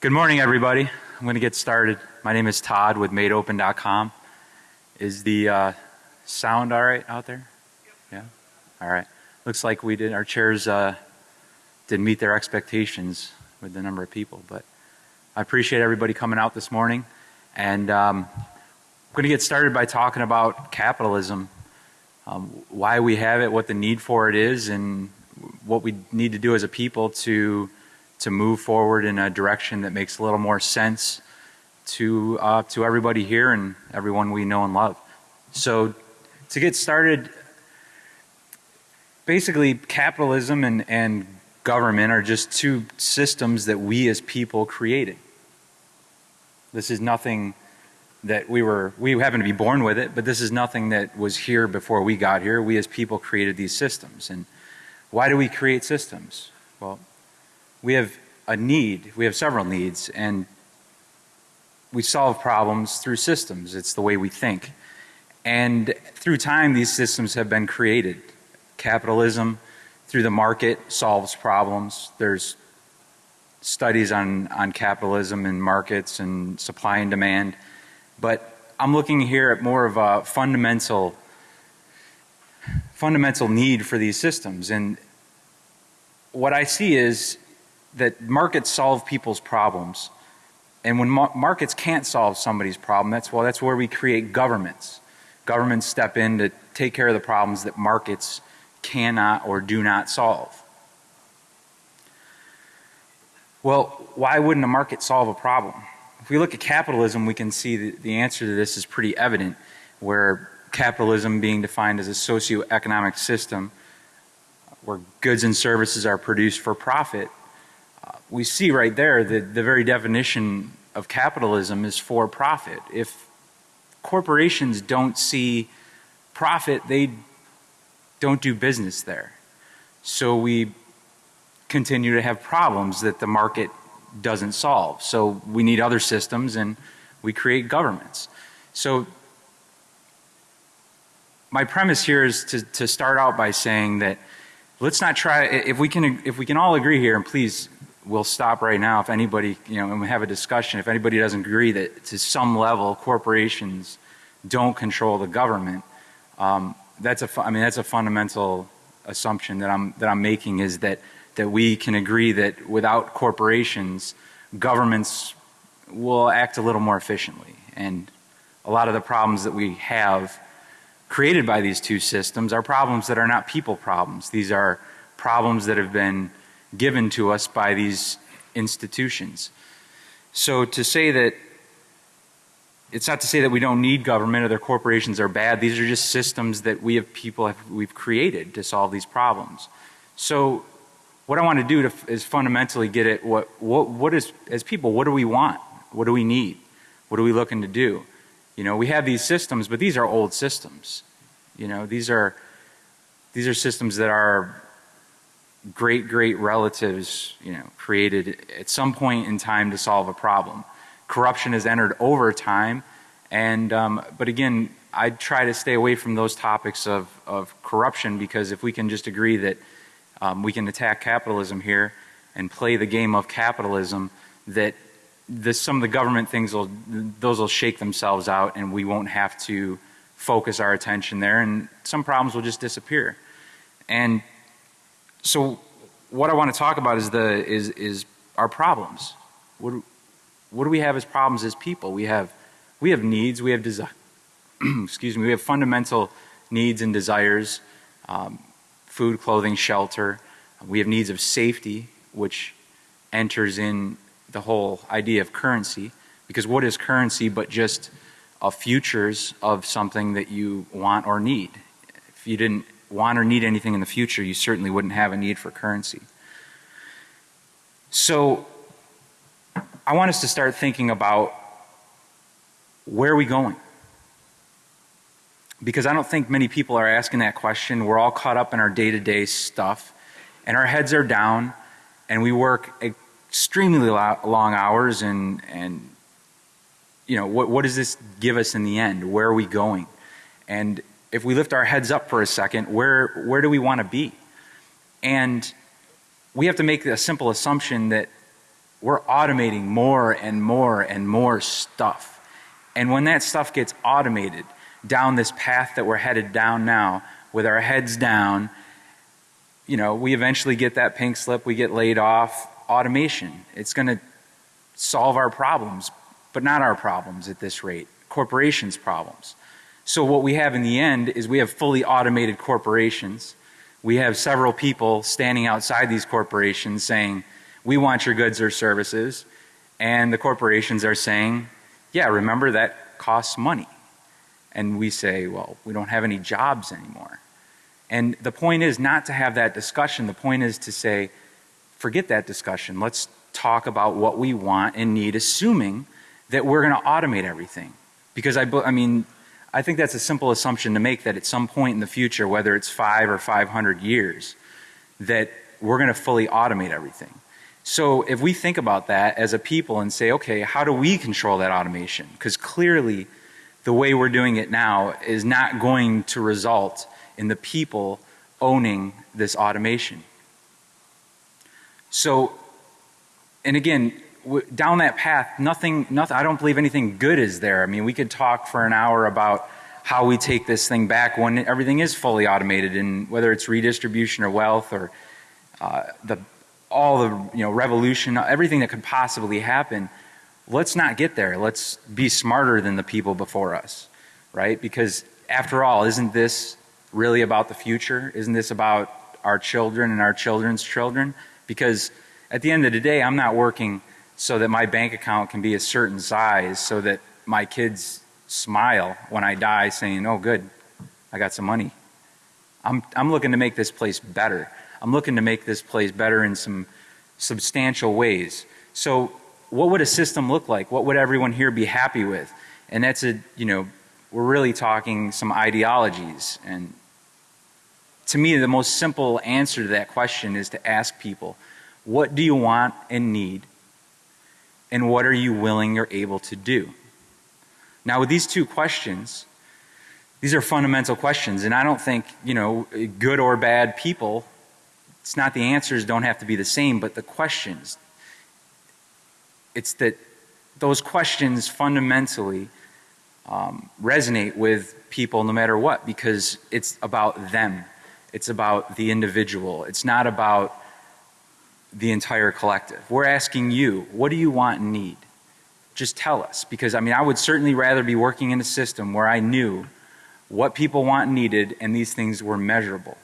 Good morning, everybody. I'm going to get started. My name is Todd with MadeOpen.com. Is the uh, sound all right out there? Yeah. All right. Looks like we did. Our chairs uh, didn't meet their expectations with the number of people, but I appreciate everybody coming out this morning. And um, I'm going to get started by talking about capitalism, um, why we have it, what the need for it is, and what we need to do as a people to to move forward in a direction that makes a little more sense to uh, to everybody here and everyone we know and love. So to get started, basically capitalism and, and government are just two systems that we as people created. This is nothing that we were we happen to be born with it, but this is nothing that was here before we got here. We as people created these systems. And why do we create systems? Well, we have a need, we have several needs, and we solve problems through systems. It's the way we think. And through time, these systems have been created. Capitalism, through the market, solves problems. There's studies on, on capitalism and markets and supply and demand. But I'm looking here at more of a fundamental fundamental need for these systems. And what I see is that markets solve people's problems. And when markets can't solve somebody's problem, that's well, that's where we create governments. Governments step in to take care of the problems that markets cannot or do not solve. Well, why wouldn't a market solve a problem? If we look at capitalism, we can see that the answer to this is pretty evident, where capitalism being defined as a socio-economic system where goods and services are produced for profit we see right there that the very definition of capitalism is for profit. If corporations don't see profit, they don't do business there. So we continue to have problems that the market doesn't solve. So we need other systems and we create governments. So my premise here is to, to start out by saying that let's not try, if we can, if we can all agree here and please we'll stop right now if anybody, you know, and we have a discussion. If anybody doesn't agree that to some level corporations don't control the government, um, that's a, I mean, that's a fundamental assumption that I'm, that I'm making is that, that we can agree that without corporations, governments will act a little more efficiently. And a lot of the problems that we have created by these two systems are problems that are not people problems. These are problems that have been given to us by these institutions. So to say that it's not to say that we don't need government or their corporations are bad. These are just systems that we have people have, we've created to solve these problems. So what I want to do to, is fundamentally get at what, what, what is, as people, what do we want? What do we need? What are we looking to do? You know, we have these systems, but these are old systems. You know, these are, these are systems that are great great relatives, you know, created at some point in time to solve a problem. Corruption has entered over time, and um, but again, I try to stay away from those topics of of corruption because if we can just agree that um, we can attack capitalism here and play the game of capitalism, that this, some of the government things will those will shake themselves out, and we won't have to focus our attention there, and some problems will just disappear. And so what I want to talk about is the is is our problems. What do, what do we have as problems as people? We have we have needs. We have desire. excuse me. We have fundamental needs and desires: um, food, clothing, shelter. We have needs of safety, which enters in the whole idea of currency. Because what is currency but just a futures of something that you want or need? If you didn't want or need anything in the future, you certainly wouldn't have a need for currency. So I want us to start thinking about where are we going? Because I don't think many people are asking that question. We're all caught up in our day to day stuff and our heads are down and we work extremely long hours and, and you know, what, what does this give us in the end? Where are we going? And if we lift our heads up for a second, where, where do we want to be? And we have to make a simple assumption that we're automating more and more and more stuff. And when that stuff gets automated down this path that we're headed down now, with our heads down, you know, we eventually get that pink slip, we get laid off. Automation. It's going to solve our problems, but not our problems at this rate, corporations' problems. So what we have in the end is we have fully automated corporations. We have several people standing outside these corporations saying, we want your goods or services. And the corporations are saying, yeah, remember that costs money. And we say, well, we don't have any jobs anymore. And the point is not to have that discussion. The point is to say, forget that discussion. Let's talk about what we want and need, assuming that we're going to automate everything. Because I, I mean, I think that's a simple assumption to make that at some point in the future, whether it's five or 500 years, that we're going to fully automate everything. So if we think about that as a people and say, okay, how do we control that automation? Because clearly the way we're doing it now is not going to result in the people owning this automation. So, and again, down that path, nothing, nothing, I don't believe anything good is there. I mean, we could talk for an hour about how we take this thing back when everything is fully automated and whether it's redistribution or wealth or uh, the, all the, you know, revolution, everything that could possibly happen. Let's not get there. Let's be smarter than the people before us, right? Because after all, isn't this really about the future? Isn't this about our children and our children's children? Because at the end of the day, I'm not working so that my bank account can be a certain size so that my kids smile when I die saying, oh good, I got some money. I'm, I'm looking to make this place better. I'm looking to make this place better in some substantial ways. So what would a system look like? What would everyone here be happy with? And that's a, you know, we're really talking some ideologies. And to me, the most simple answer to that question is to ask people, what do you want and need? And what are you willing or able to do? Now, with these two questions, these are fundamental questions. And I don't think, you know, good or bad people, it's not the answers don't have to be the same, but the questions. It's that those questions fundamentally um, resonate with people no matter what because it's about them. It's about the individual. It's not about the entire collective. We're asking you, what do you want and need? Just tell us because I mean I would certainly rather be working in a system where I knew what people want and needed and these things were measurable.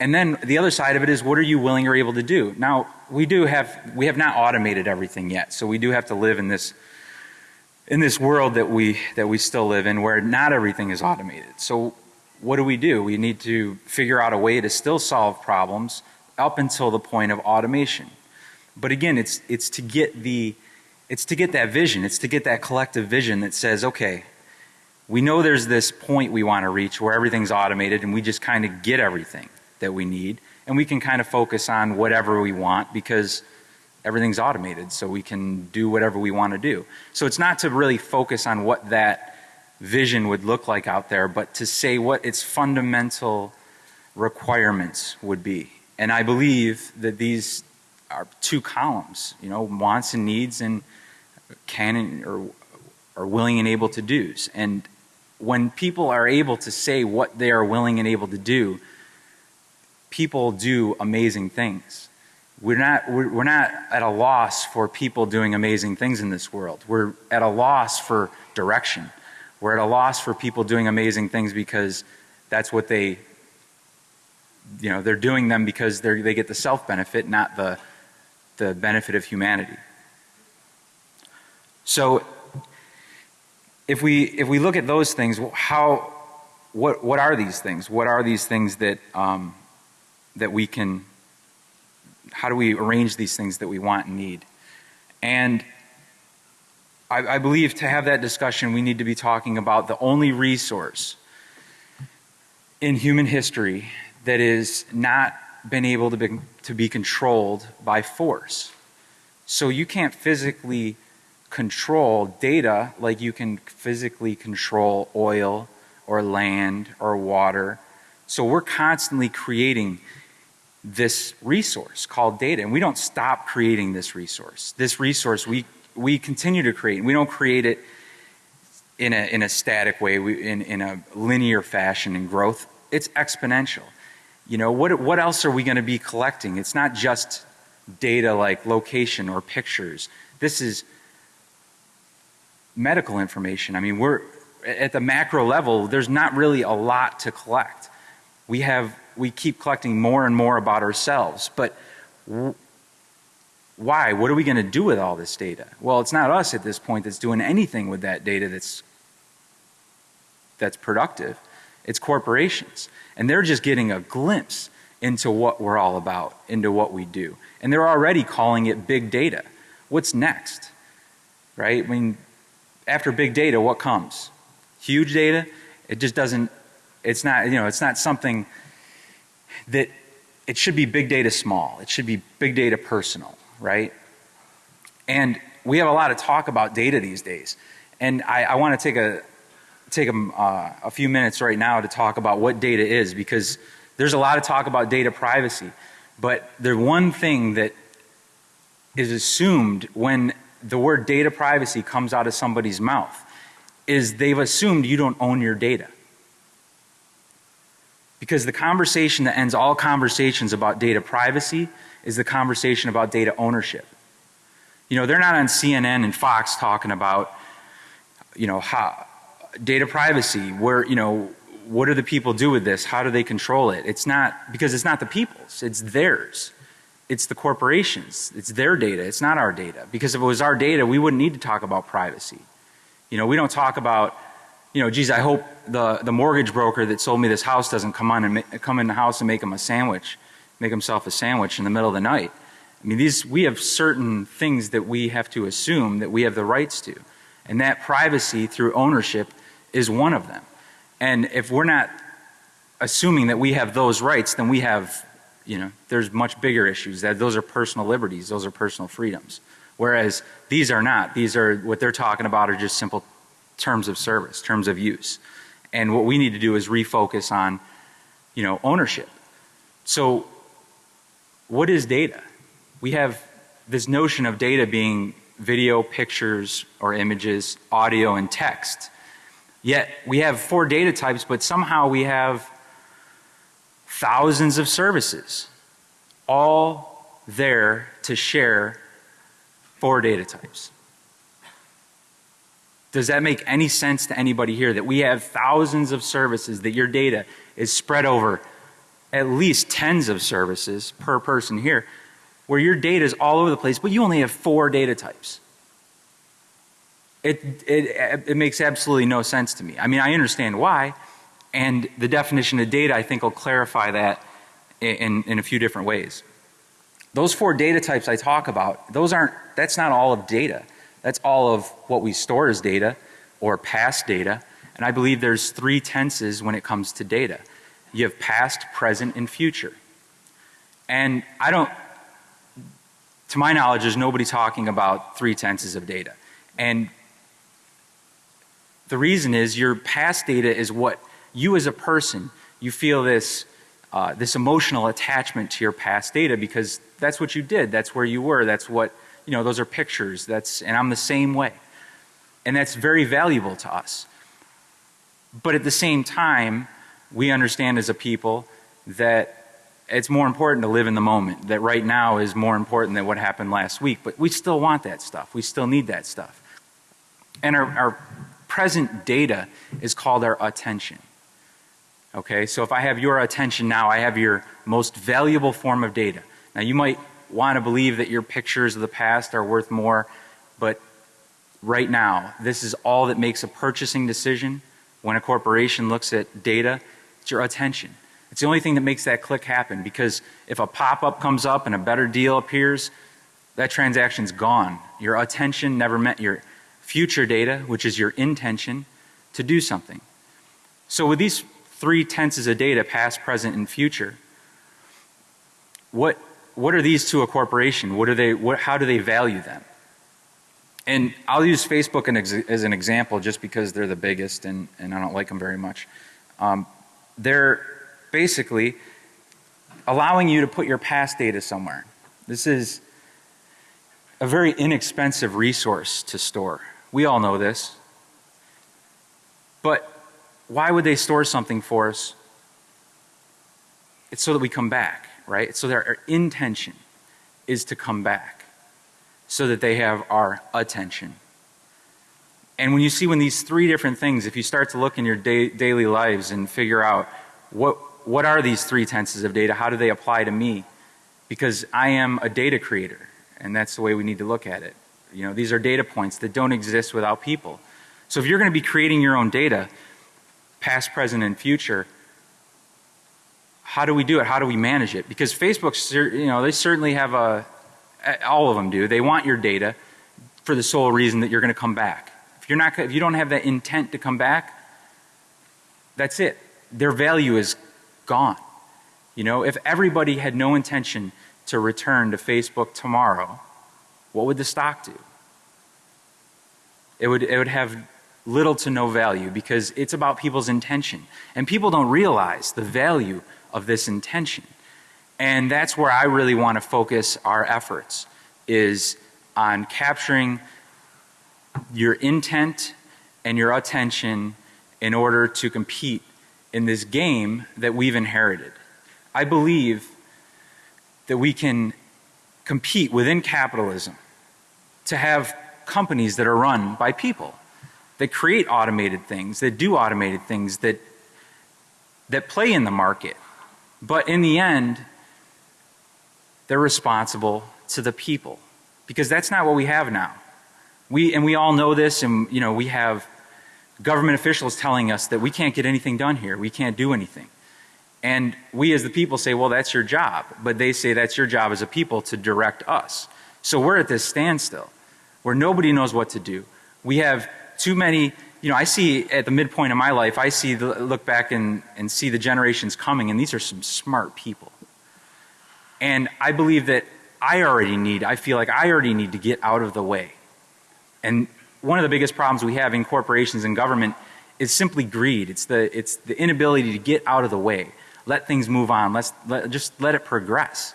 And then the other side of it is what are you willing or able to do? Now, we do have we have not automated everything yet. So we do have to live in this in this world that we that we still live in where not everything is automated. So what do we do? We need to figure out a way to still solve problems up until the point of automation. But again, it's it's to get the it's to get that vision. It's to get that collective vision that says, okay, we know there's this point we want to reach where everything's automated and we just kind of get everything that we need and we can kind of focus on whatever we want because everything's automated so we can do whatever we want to do. So it's not to really focus on what that vision would look like out there, but to say what its fundamental requirements would be. And I believe that these are two columns, you know, wants and needs and can or are willing and able to do's. And when people are able to say what they are willing and able to do, people do amazing things. We're not, we're not at a loss for people doing amazing things in this world. We're at a loss for direction. We're at a loss for people doing amazing things because that's what they, you know, they're doing them because they they get the self benefit, not the, the benefit of humanity. So if we, if we look at those things, how, what, what are these things? What are these things that, um, that we can how do we arrange these things that we want and need? And I, I believe to have that discussion, we need to be talking about the only resource in human history that is not been able to be, to be controlled by force. So you can't physically control data like you can physically control oil or land or water. So we're constantly creating this resource called data. And we don't stop creating this resource. This resource we, we continue to create. We don't create it in a, in a static way, we, in, in a linear fashion in growth. It's exponential. You know, what, what else are we going to be collecting? It's not just data like location or pictures. This is medical information. I mean, we're at the macro level, there's not really a lot to collect. We have, we keep collecting more and more about ourselves, but why? What are we going to do with all this data? Well, it's not us at this point that's doing anything with that data that's that's productive. It's corporations. And they're just getting a glimpse into what we're all about, into what we do. And they're already calling it big data. What's next? Right? I mean, after big data, what comes? Huge data? It just doesn't, it's not, you know, it's not something that, it should be big data small. It should be big data personal, right? And we have a lot of talk about data these days. And I, I want to take a, take a, uh, a few minutes right now to talk about what data is because there's a lot of talk about data privacy. But the one thing that is assumed when the word data privacy comes out of somebody's mouth is they've assumed you don't own your data. Because the conversation that ends all conversations about data privacy is the conversation about data ownership. You know, they're not on CNN and Fox talking about, you know, how, data privacy, where, you know, what do the people do with this? How do they control it? It's not, because it's not the people's, it's theirs. It's the corporations. It's their data. It's not our data. Because if it was our data, we wouldn't need to talk about privacy. You know, we don't talk about, you know, geez, I hope the, the mortgage broker that sold me this house doesn't come on and come in the house and make him a sandwich, make himself a sandwich in the middle of the night. I mean, these, we have certain things that we have to assume that we have the rights to. And that privacy through ownership is one of them. And if we're not assuming that we have those rights, then we have, you know, there's much bigger issues. That those are personal liberties, those are personal freedoms. Whereas these are not. These are what they're talking about are just simple terms of service, terms of use. And what we need to do is refocus on, you know, ownership. So what is data? We have this notion of data being video, pictures or images, audio and text. Yet we have four data types, but somehow we have thousands of services all there to share four data types. Does that make any sense to anybody here that we have thousands of services that your data is spread over at least tens of services per person here where your data is all over the place but you only have four data types? It, it, it makes absolutely no sense to me. I mean, I understand why, and the definition of data I think will clarify that in, in a few different ways. Those four data types I talk about, those aren't, that's not all of data. That's all of what we store as data or past data. And I believe there's three tenses when it comes to data. You have past, present, and future. And I don't, to my knowledge, there's nobody talking about three tenses of data. And the reason is your past data is what you as a person, you feel this, uh, this emotional attachment to your past data because that's what you did. That's where you were. That's what, you know, those are pictures. That's, and I'm the same way. And that's very valuable to us. But at the same time, we understand as a people that it's more important to live in the moment. That right now is more important than what happened last week. But we still want that stuff. We still need that stuff. And our, our present data is called our attention. Okay, so if I have your attention now, I have your most valuable form of data. Now you might want to believe that your pictures of the past are worth more, but right now, this is all that makes a purchasing decision when a corporation looks at data, it's your attention. It's the only thing that makes that click happen because if a pop-up comes up and a better deal appears, that transaction's gone. Your attention never met your future data, which is your intention to do something. So with these three tenses of data, past, present, and future, what, what are these to a corporation? What are they, what, how do they value them? And I'll use Facebook as an example just because they're the biggest and, and I don't like them very much. Um, they're basically, allowing you to put your past data somewhere. This is a very inexpensive resource to store. We all know this. But why would they store something for us? It's so that we come back, right? So our intention is to come back so that they have our attention. And when you see when these three different things, if you start to look in your day, daily lives and figure out what, what are these three tenses of data, how do they apply to me? Because I am a data creator and that's the way we need to look at it. You know, these are data points that don't exist without people. So if you're going to be creating your own data, past, present, and future, how do we do it? How do we manage it? Because Facebook, you know, they certainly have a, all of them do. They want your data for the sole reason that you're going to come back. If you're not, if you don't have that intent to come back, that's it. Their value is gone. You know, if everybody had no intention to return to Facebook tomorrow, what would the stock do? It would, it would have little to no value because it's about people's intention. And people don't realize the value of this intention. And that's where I really want to focus our efforts is on capturing your intent and your attention in order to compete in this game that we've inherited. I believe that we can compete within capitalism to have companies that are run by people that create automated things, that do automated things, that that play in the market. But in the end, they're responsible to the people because that's not what we have now. We and we all know this and you know we have government officials telling us that we can't get anything done here. We can't do anything. And we as the people say, well, that's your job. But they say that's your job as a people to direct us. So we're at this standstill where nobody knows what to do. We have too many, you know, I see at the midpoint of my life, I see the, look back and, and see the generations coming and these are some smart people. And I believe that I already need, I feel like I already need to get out of the way. And one of the biggest problems we have in corporations and government is simply greed. It's the, it's the inability to get out of the way. Let things move on. Let's let, just let it progress.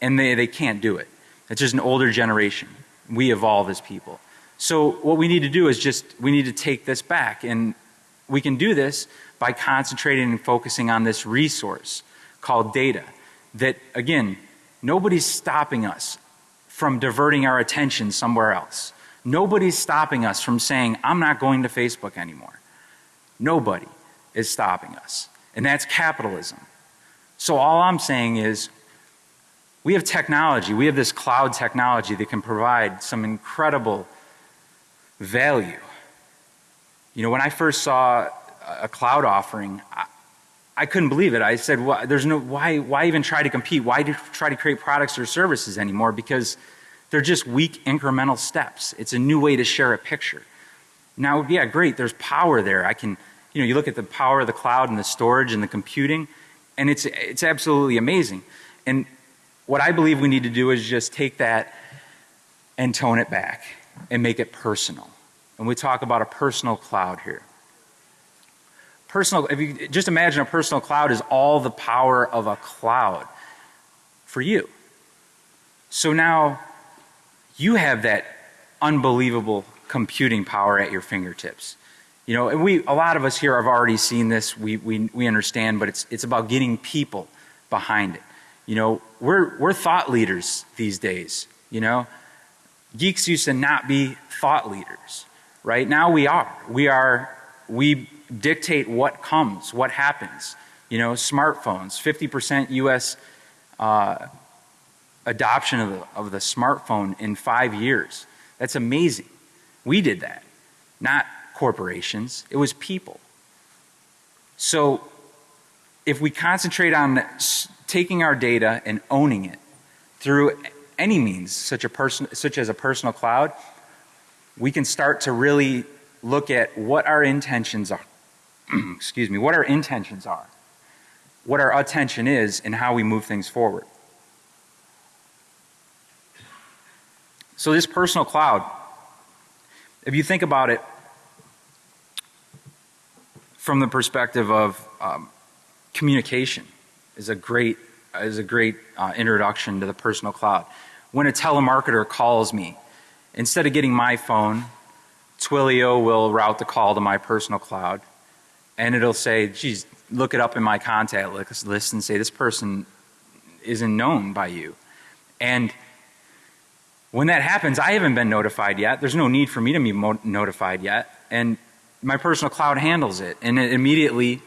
And they, they can't do it. It's just an older generation. We evolve as people. So what we need to do is just, we need to take this back and we can do this by concentrating and focusing on this resource called data that again, nobody's stopping us from diverting our attention somewhere else. Nobody's stopping us from saying, I'm not going to Facebook anymore. Nobody is stopping us. And that's capitalism. So all I'm saying is we have technology, we have this cloud technology that can provide some incredible value. You know, when I first saw a cloud offering, I, I couldn't believe it. I said, well, there's no, why, why even try to compete? Why try to create products or services anymore? Because they're just weak incremental steps. It's a new way to share a picture. Now, yeah, great, there's power there. I can, you know, you look at the power of the cloud and the storage and the computing, and it's, it's absolutely amazing. And what I believe we need to do is just take that and tone it back and make it personal. And we talk about a personal cloud here. Personal, if you just imagine a personal cloud is all the power of a cloud for you. So now you have that unbelievable computing power at your fingertips. You know, and we, a lot of us here have already seen this, we, we, we understand, but it's, it's about getting people behind it. You know, we're, we're thought leaders these days, you know. Geeks used to not be thought leaders. Right now we are. We are, we dictate what comes, what happens. You know, smartphones, 50% US uh, adoption of the, of the smartphone in five years. That's amazing. We did that, not corporations. It was people. So if we concentrate on taking our data and owning it through any means, such, a person, such as a personal cloud, we can start to really look at what our intentions are. Excuse me, what our intentions are, what our attention is, and how we move things forward. So, this personal cloud, if you think about it from the perspective of um, communication, is a great is a great uh, introduction to the personal cloud. When a telemarketer calls me, instead of getting my phone, Twilio will route the call to my personal cloud and it'll say, geez, look it up in my contact list and say this person isn't known by you. And when that happens, I haven't been notified yet. There's no need for me to be notified yet. And my personal cloud handles it and it immediately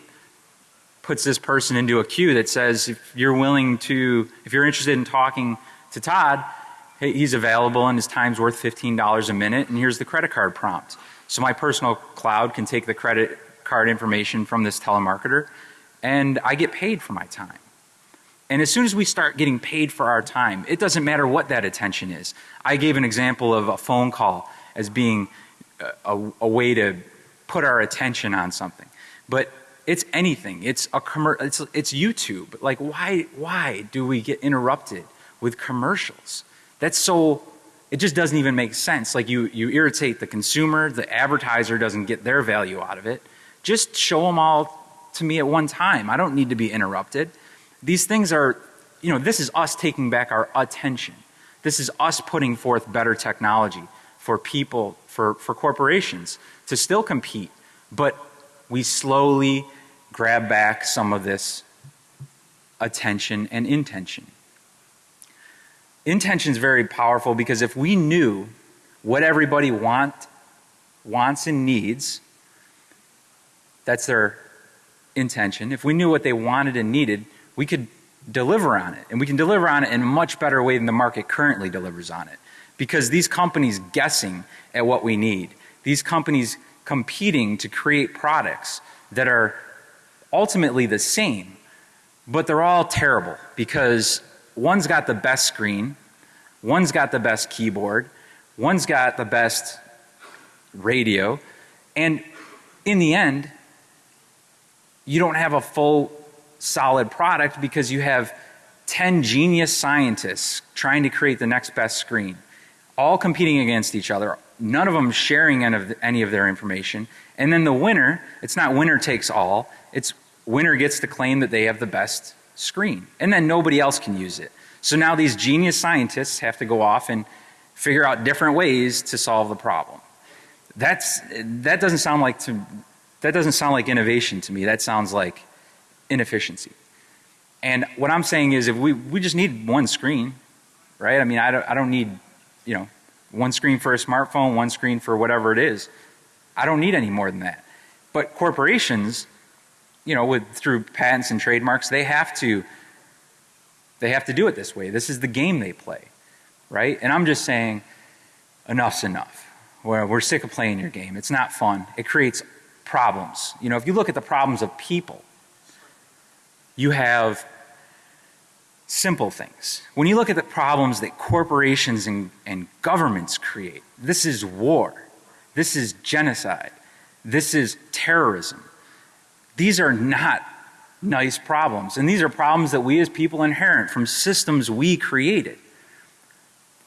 puts this person into a queue that says if you're willing to, if you're interested in talking to Todd, hey, he's available and his time's worth $15 a minute and here's the credit card prompt. So my personal cloud can take the credit card information from this telemarketer and I get paid for my time. And as soon as we start getting paid for our time, it doesn't matter what that attention is. I gave an example of a phone call as being a, a, a way to put our attention on something. But it's anything. It's a commer it's it's YouTube. Like why why do we get interrupted with commercials? That's so it just doesn't even make sense. Like you you irritate the consumer, the advertiser doesn't get their value out of it. Just show them all to me at one time. I don't need to be interrupted. These things are you know, this is us taking back our attention. This is us putting forth better technology for people, for, for corporations to still compete, but we slowly grab back some of this attention and intention. Intention is very powerful because if we knew what everybody want, wants and needs, that's their intention. If we knew what they wanted and needed, we could deliver on it. And we can deliver on it in a much better way than the market currently delivers on it. Because these companies guessing at what we need, these companies competing to create products that are ultimately the same, but they're all terrible because one's got the best screen, one's got the best keyboard, one's got the best radio, and in the end, you don't have a full solid product because you have 10 genius scientists trying to create the next best screen, all competing against each other, none of them sharing any of, any of their information. And then the winner, it's not winner takes all, it's winner gets to claim that they have the best screen. And then nobody else can use it. So now these genius scientists have to go off and figure out different ways to solve the problem. That's, that doesn't sound like to, that doesn't sound like innovation to me. That sounds like inefficiency. And what I'm saying is if we, we just need one screen, right? I mean, I don't, I don't need, you know, one screen for a smartphone, one screen for whatever it is. I don't need any more than that. But corporations, you know, with through patents and trademarks, they have to they have to do it this way. This is the game they play. Right? And I'm just saying enough's enough. We're, we're sick of playing your game. It's not fun. It creates problems. You know, if you look at the problems of people, you have simple things. When you look at the problems that corporations and, and governments create, this is war. This is genocide. This is terrorism. These are not nice problems. And these are problems that we as people inherit from systems we created.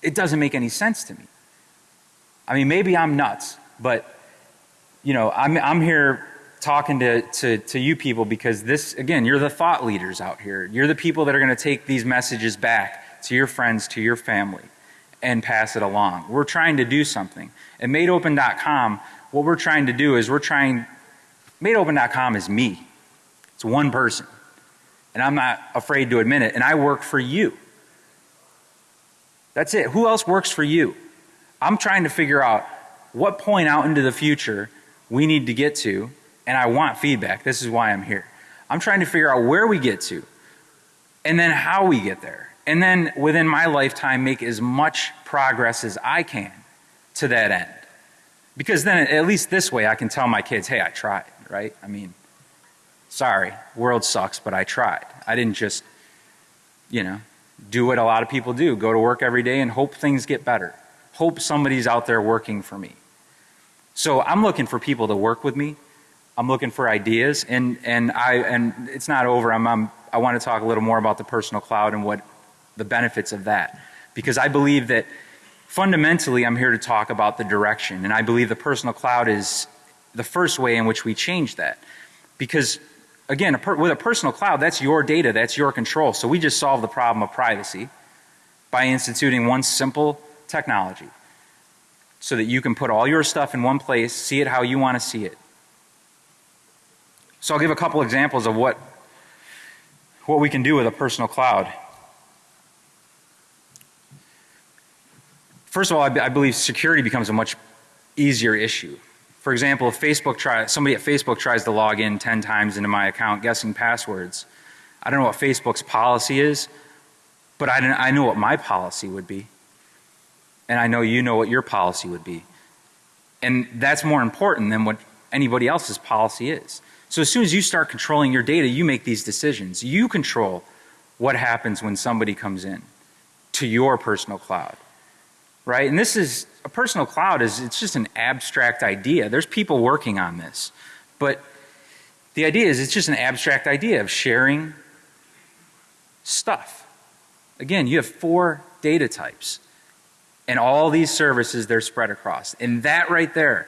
It doesn't make any sense to me. I mean, maybe I'm nuts, but you know, I'm, I'm here talking to, to, to you people because this, again, you're the thought leaders out here. You're the people that are going to take these messages back to your friends, to your family, and pass it along. We're trying to do something. At MadeOpen.com, what we're trying to do is we're trying, MadeOpen.com is me. It's one person. And I'm not afraid to admit it. And I work for you. That's it. Who else works for you? I'm trying to figure out what point out into the future we need to get to and I want feedback. This is why I'm here. I'm trying to figure out where we get to and then how we get there. And then within my lifetime make as much progress as I can to that end. Because then at least this way I can tell my kids, hey, I tried, right? I mean, sorry, world sucks, but I tried. I didn't just, you know, do what a lot of people do, go to work every day and hope things get better. Hope somebody's out there working for me. So I'm looking for people to work with me I'm looking for ideas and, and I, and it's not over. I'm, I'm, I want to talk a little more about the personal cloud and what the benefits of that. Because I believe that fundamentally I'm here to talk about the direction and I believe the personal cloud is the first way in which we change that. Because again, a with a personal cloud, that's your data, that's your control. So we just solve the problem of privacy by instituting one simple technology so that you can put all your stuff in one place, see it how you want to see it. So I'll give a couple examples of what what we can do with a personal cloud. First of all, I, I believe security becomes a much easier issue. For example, if Facebook try, somebody at Facebook tries to log in 10 times into my account guessing passwords, I don't know what Facebook's policy is, but I, I know what my policy would be. And I know you know what your policy would be. And that's more important than what anybody else's policy is. So as soon as you start controlling your data, you make these decisions. You control what happens when somebody comes in to your personal cloud. Right? And this is a personal cloud is it's just an abstract idea. There's people working on this. But the idea is it's just an abstract idea of sharing stuff. Again, you have four data types and all these services they're spread across. And that right there,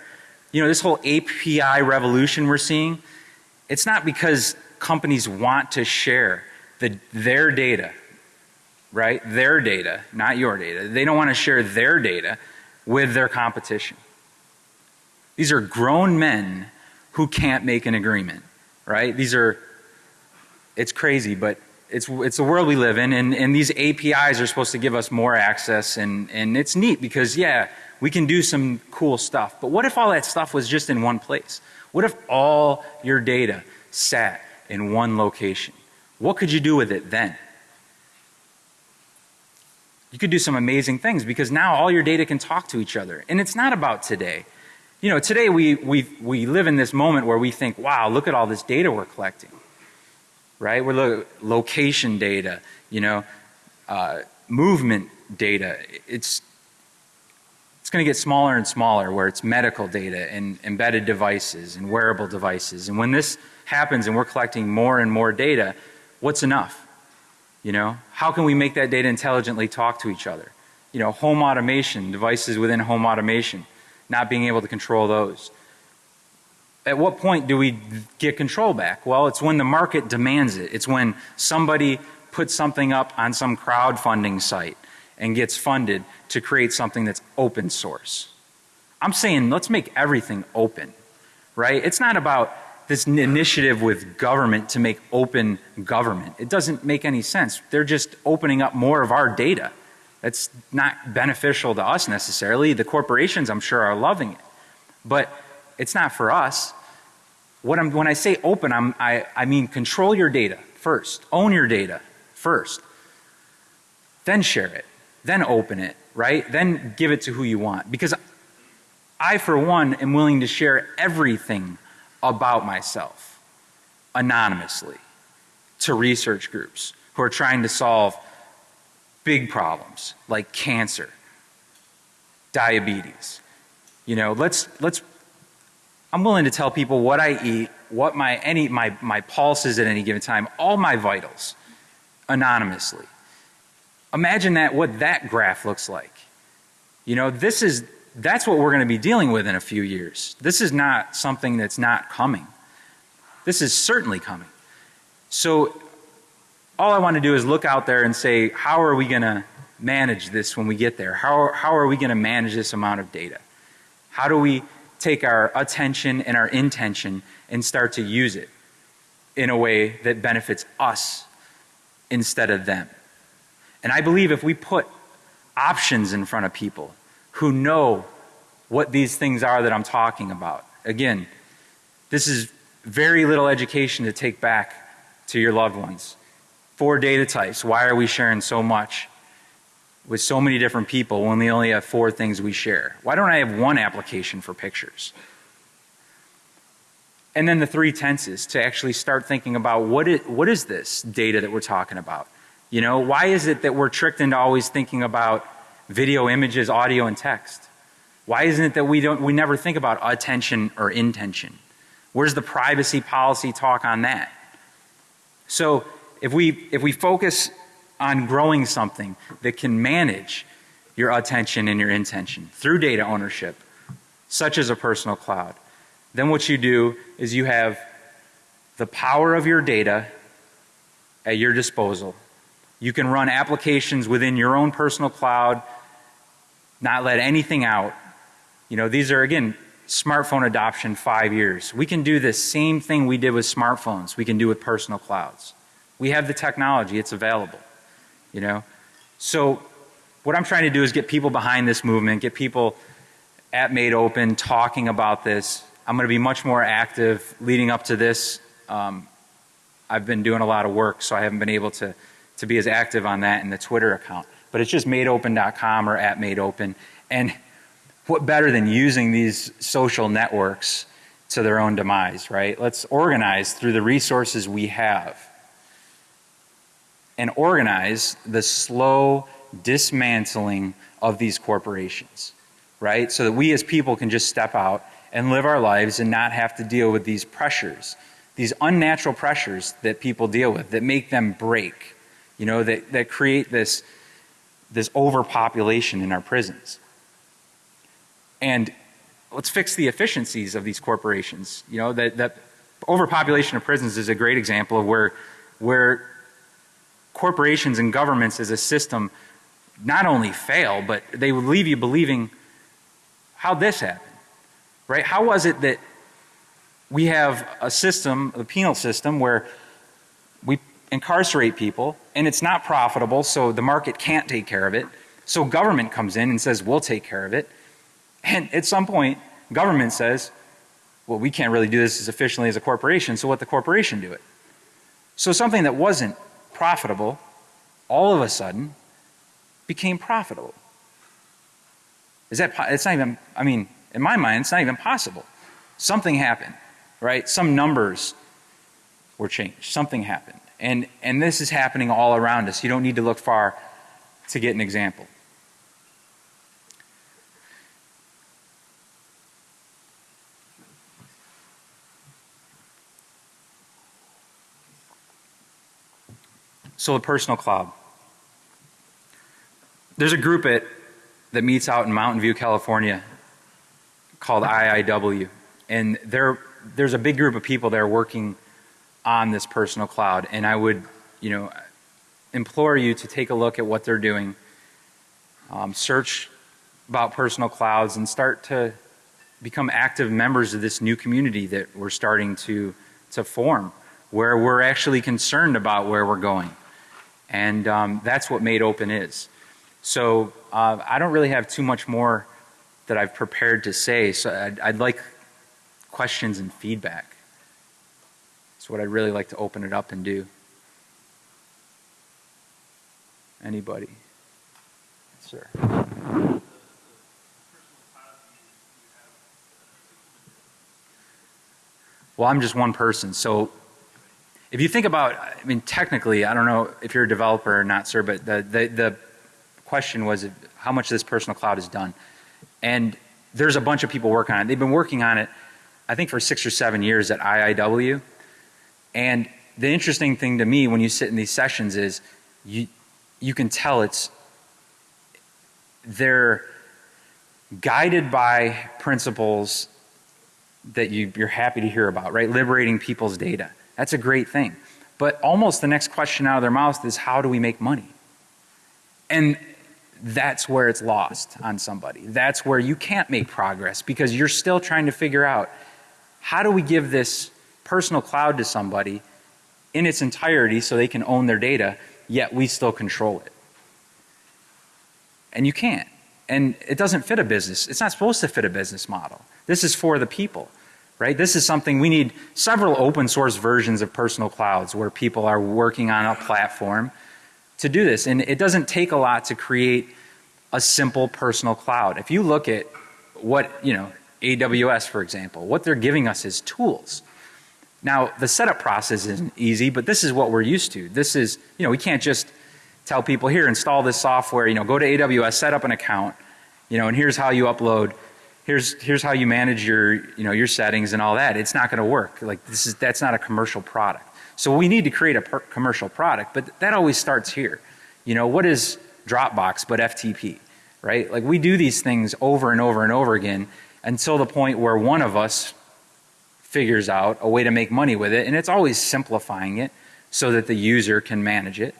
you know, this whole API revolution we're seeing, it's not because companies want to share the, their data, right? Their data, not your data. They don't want to share their data with their competition. These are grown men who can't make an agreement, right? These are, it's crazy, but it's, it's the world we live in and, and these APIs are supposed to give us more access and, and it's neat because yeah, we can do some cool stuff. But what if all that stuff was just in one place? What if all your data sat in one location? What could you do with it then? You could do some amazing things because now all your data can talk to each other. And it's not about today. You know, today we, we, we live in this moment where we think, wow, look at all this data we're collecting. Right? We're lo location data, you know, uh, movement data. It's it's going to get smaller and smaller where it's medical data and embedded devices and wearable devices. And when this happens and we're collecting more and more data, what's enough? You know, how can we make that data intelligently talk to each other? You know, home automation, devices within home automation, not being able to control those. At what point do we get control back? Well, it's when the market demands it. It's when somebody puts something up on some crowdfunding site and gets funded to create something that's open source. I'm saying let's make everything open, right? It's not about this initiative with government to make open government. It doesn't make any sense. They're just opening up more of our data. That's not beneficial to us necessarily. The corporations I'm sure are loving it. But it's not for us. What I'm, when I say open, I'm, I, I mean control your data first. Own your data first. Then share it then open it, right? Then give it to who you want. Because I, for one, am willing to share everything about myself anonymously to research groups who are trying to solve big problems like cancer, diabetes. You know, let's, let's, I'm willing to tell people what I eat, what my, any, my, my pulse is at any given time, all my vitals anonymously. Imagine that, what that graph looks like. You know, this is, that's what we're going to be dealing with in a few years. This is not something that's not coming. This is certainly coming. So all I want to do is look out there and say, how are we going to manage this when we get there? How, how are we going to manage this amount of data? How do we take our attention and our intention and start to use it in a way that benefits us instead of them? And I believe if we put options in front of people who know what these things are that I'm talking about, again, this is very little education to take back to your loved ones. Four data types. Why are we sharing so much with so many different people when we only have four things we share? Why don't I have one application for pictures? And then the three tenses to actually start thinking about what is, what is this data that we're talking about? You know, why is it that we're tricked into always thinking about video, images, audio, and text? Why isn't it that we don't, we never think about attention or intention? Where's the privacy policy talk on that? So if we, if we focus on growing something that can manage your attention and your intention through data ownership, such as a personal cloud, then what you do is you have the power of your data at your disposal. You can run applications within your own personal cloud, not let anything out. You know, these are again, smartphone adoption five years. We can do the same thing we did with smartphones, we can do with personal clouds. We have the technology, it's available. You know? So what I'm trying to do is get people behind this movement, get people at Made Open talking about this. I'm going to be much more active leading up to this. Um, I've been doing a lot of work, so I haven't been able to, to be as active on that in the Twitter account. But it's just madeopen.com or at madeopen. And what better than using these social networks to their own demise, right? Let's organize through the resources we have and organize the slow dismantling of these corporations, right? So that we as people can just step out and live our lives and not have to deal with these pressures, these unnatural pressures that people deal with that make them break, you know, that, that create this, this overpopulation in our prisons. And let's fix the efficiencies of these corporations. You know, that, that overpopulation of prisons is a great example of where, where corporations and governments as a system not only fail, but they would leave you believing how this happened, right? How was it that we have a system, a penal system, where we incarcerate people and it's not profitable, so the market can't take care of it. So government comes in and says, we'll take care of it. And at some point, government says, well, we can't really do this as efficiently as a corporation, so let the corporation do it. So something that wasn't profitable, all of a sudden, became profitable. Is that, it's not even, I mean, in my mind, it's not even possible. Something happened, right? Some numbers were changed. Something happened. And, and this is happening all around us. You don't need to look far to get an example. So the personal cloud. There's a group at, that meets out in Mountain View, California called IIW. And there, there's a big group of people there working on this personal cloud. And I would, you know, implore you to take a look at what they're doing. Um, search about personal clouds and start to become active members of this new community that we're starting to, to form where we're actually concerned about where we're going. And um, that's what Made Open is. So uh, I don't really have too much more that I've prepared to say. So I'd, I'd like questions and feedback. What I'd really like to open it up and do. Anybody? Sir. Well, I'm just one person. So if you think about, I mean, technically, I don't know if you're a developer or not, sir, but the, the, the question was how much this personal cloud is done. And there's a bunch of people working on it. They've been working on it, I think, for six or seven years at IIW. And the interesting thing to me when you sit in these sessions is you, you can tell it's, they're guided by principles that you, you're happy to hear about, right? Liberating people's data. That's a great thing. But almost the next question out of their mouth is how do we make money? And that's where it's lost on somebody. That's where you can't make progress because you're still trying to figure out how do we give this personal cloud to somebody in its entirety so they can own their data, yet we still control it. And you can't. And it doesn't fit a business. It's not supposed to fit a business model. This is for the people, right? This is something we need several open source versions of personal clouds where people are working on a platform to do this. And it doesn't take a lot to create a simple personal cloud. If you look at what, you know, AWS for example, what they're giving us is tools. Now the setup process isn't easy, but this is what we're used to. This is, you know, we can't just tell people here install this software, you know, go to AWS, set up an account, you know, and here's how you upload, here's here's how you manage your, you know, your settings and all that. It's not going to work. Like this is that's not a commercial product. So we need to create a commercial product, but that always starts here. You know, what is Dropbox but FTP, right? Like we do these things over and over and over again until the point where one of us figures out a way to make money with it, and it's always simplifying it so that the user can manage it.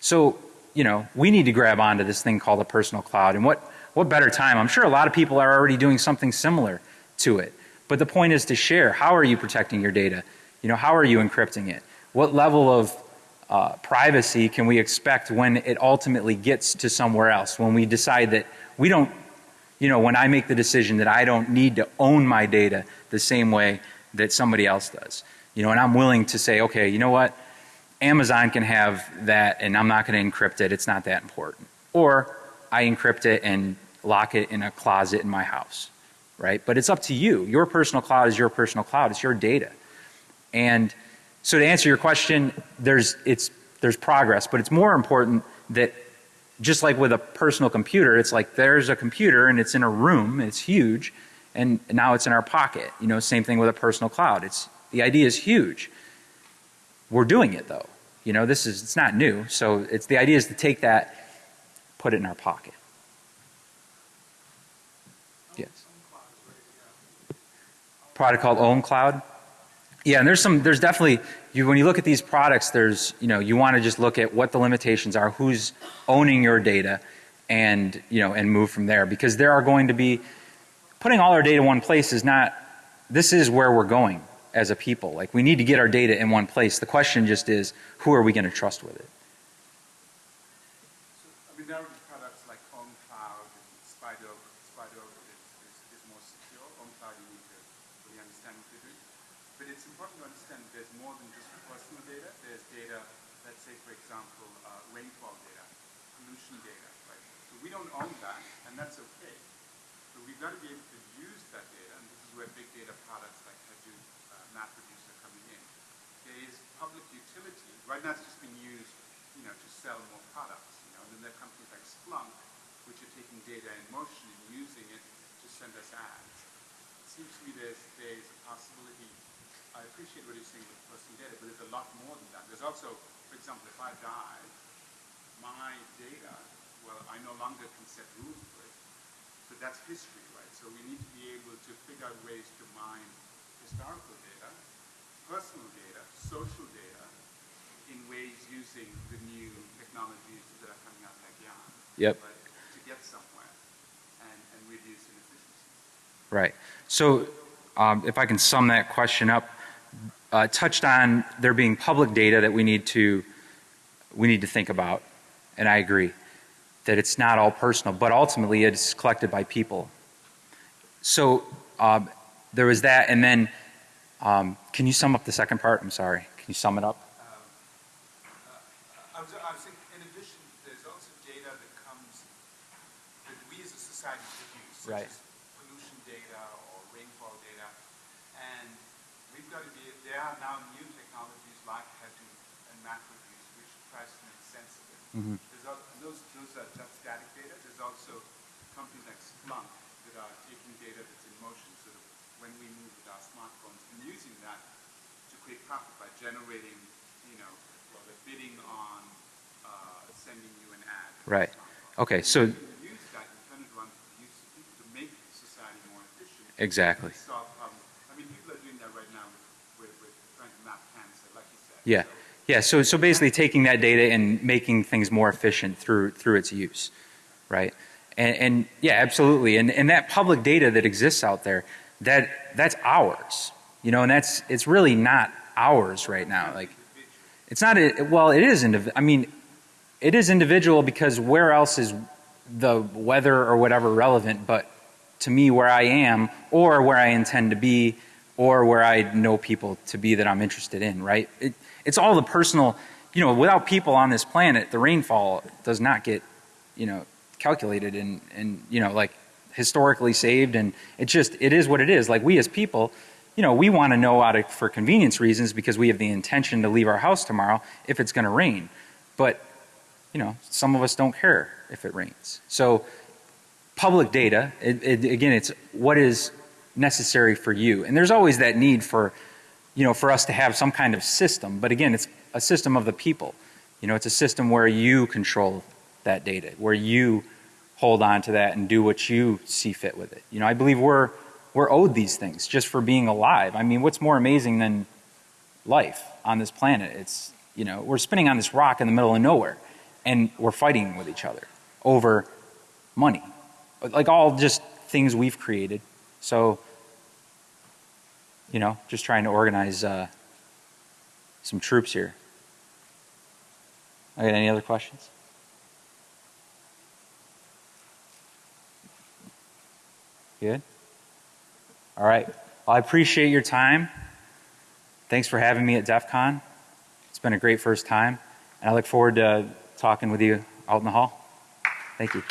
So, you know, we need to grab onto this thing called a personal cloud. And what, what better time? I'm sure a lot of people are already doing something similar to it. But the point is to share. How are you protecting your data? You know, how are you encrypting it? What level of uh, privacy can we expect when it ultimately gets to somewhere else? When we decide that we don't, you know, when I make the decision that I don't need to own my data the same way that somebody else does. You know, and I'm willing to say, okay, you know what? Amazon can have that and I'm not going to encrypt it. It's not that important. Or I encrypt it and lock it in a closet in my house, right? But it's up to you. Your personal cloud is your personal cloud. It's your data. And so to answer your question, there's, it's, there's progress, but it's more important that just like with a personal computer, it's like there's a computer and it's in a room, it's huge, and now it's in our pocket. You know, same thing with a personal cloud. It's, the idea is huge. We're doing it though. You know, this is, it's not new. So it's, the idea is to take that, put it in our pocket. Yes. Product called OwnCloud. Yeah, and there's some, there's definitely, you, when you look at these products, there's, you know, you want to just look at what the limitations are, who's owning your data, and, you know, and move from there. Because there are going to be, putting all our data in one place is not, this is where we're going as a people. Like we need to get our data in one place. The question just is, who are we going to trust with it? So, I mean, there are products like OwnCloud and Spider, Spider is, is, is more secure. OwnCloud, you need to really understand what they're doing. But it's important to understand that there's more than just personal data. There's data, let's say, for example, uh, rainfall data, pollution data, right? So we don't own that, and that's okay. So we've got to be able to use that data, and this is where big data products like Hadoop, uh, MapReduce are coming in. There is public utility. Right now, it's just being used, you know, to sell more products. You know, and then there are companies like Splunk, which are taking data in motion and using it to send us ads. It seems to me there's there's a possibility. I appreciate what you're saying with personal data, but there's a lot more than that. There's also, for example, if I die, my data, well, I no longer can set rules for it. So that's history, right? So we need to be able to figure out ways to mine historical data, personal data, social data, in ways using the new technologies that are coming out like Yarn. Yep. Right, to get somewhere and, and reduce inefficiencies. Right. So um, if I can sum that question up, uh, touched on there being public data that we need to we need to think about, and I agree that it's not all personal, but ultimately it's collected by people. So um, there was that, and then um, can you sum up the second part? I'm sorry. Can you sum it up? I was, I was thinking, in addition, there's also data that comes that we as a society produce, such Right. as pollution data or rainfall data, and we've got to be. There are now new technologies like Hadoop and MapReduce, which tries to make sense of it. Mhm. There's al- those, those are just static data. There's also companies like Splunk that are taking data that's in motion, sort of when we move with our smartphones, and using that to create profit by generating, you know, well, they're bidding on uh, sending you an ad. Right. Okay. So You use that and turn it around to use people to make society more efficient. exactly. Solve problems. I mean, people are doing that right now with, with, with trying to map cancer, like you said. Yeah. Yeah, so, so basically taking that data and making things more efficient through, through its use, right? And, and yeah, absolutely. And, and that public data that exists out there, that, that's ours, you know, and that's, it's really not ours right now. Like, it's not, a, well, it is, I mean, it is individual because where else is the weather or whatever relevant, but to me where I am or where I intend to be or where I know people to be that I'm interested in, right? It, it's all the personal, you know, without people on this planet, the rainfall does not get, you know, calculated and, and, you know, like historically saved and it just, it is what it is. Like we as people, you know, we want to know out of, for convenience reasons because we have the intention to leave our house tomorrow if it's going to rain. But, you know, some of us don't care if it rains. So public data, it, it, again, it's what is necessary for you. And there's always that need for, you know, for us to have some kind of system. But again, it's a system of the people. You know, it's a system where you control that data, where you hold on to that and do what you see fit with it. You know, I believe we're we're owed these things just for being alive. I mean, what's more amazing than life on this planet? It's, you know, we're spinning on this rock in the middle of nowhere and we're fighting with each other over money. Like all just things we've created. So, you know, just trying to organize uh, some troops here. Okay, any other questions? Good? All right. Well, I appreciate your time. Thanks for having me at DEF CON. It's been a great first time, and I look forward to talking with you out in the hall. Thank you.